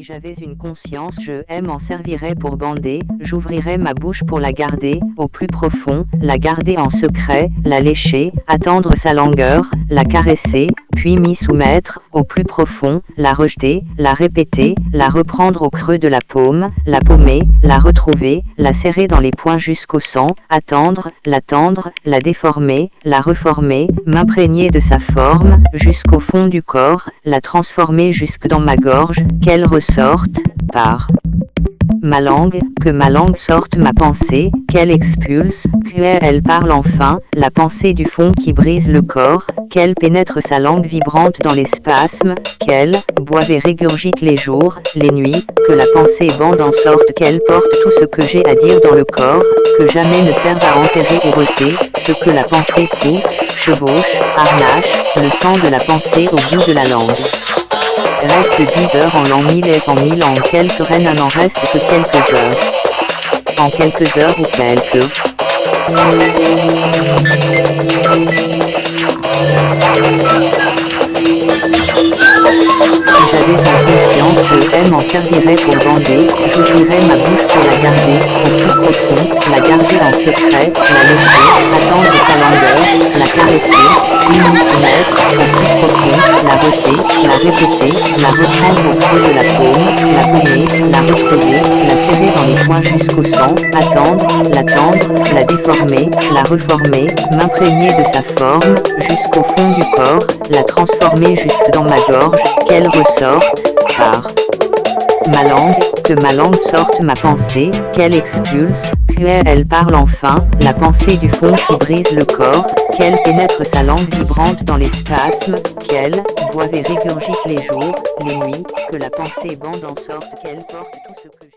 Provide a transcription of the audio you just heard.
j'avais une conscience, je m'en servirais pour bander, j'ouvrirais ma bouche pour la garder, au plus profond, la garder en secret, la lécher, attendre sa langueur, la caresser, puis m'y soumettre, au plus profond, la rejeter, la répéter, la reprendre au creux de la paume, la paumer, la retrouver, la serrer dans les poings jusqu'au sang, attendre, l'attendre, la déformer, la reformer, m'imprégner de sa forme, jusqu'au fond du corps, la transformer jusque dans ma gorge, qu'elle ressorte, par ma langue, que ma langue sorte ma pensée, qu'elle expulse, qu'elle parle enfin, la pensée du fond qui brise le corps, qu'elle pénètre sa langue vibrante dans les spasmes, qu'elle boive et régurgite les jours, les nuits, que la pensée bande en sorte qu'elle porte tout ce que j'ai à dire dans le corps, que jamais ne serve à enterrer ou rejeter, ce que la pensée pousse, chevauche, harnache, le sang de la pensée au bout de la langue. Reste dix heures en l'an mille et en mille ans quelques reines n'en reste que quelques heures. En quelques heures ou quelques. Si j'avais en conscience, je m'en servirais pour bander, j'ouvrirais ma bouche pour la garder, au plus profond, la garder en secret, la lécher, attendre sa longueur, la caresser, m'y soumettre, au plus profond, la rejeter, répéter, la reprendre au creux de la paume, la paumer, la retrouver, la serrer dans les poings jusqu'au sang, attendre, l'attendre, la déformer, la reformer, m'imprégner de sa forme, jusqu'au fond du corps, la transformer jusque dans ma gorge, qu'elle ressorte, par ma langue, que ma langue sorte ma pensée, qu'elle expulse, qu'elle parle enfin, la pensée du fond qui brise le corps, qu'elle pénètre sa langue vibrante dans les spasmes, qu'elle boive et régurgite les jours, les nuits, que la pensée bande en sorte qu'elle porte tout ce que.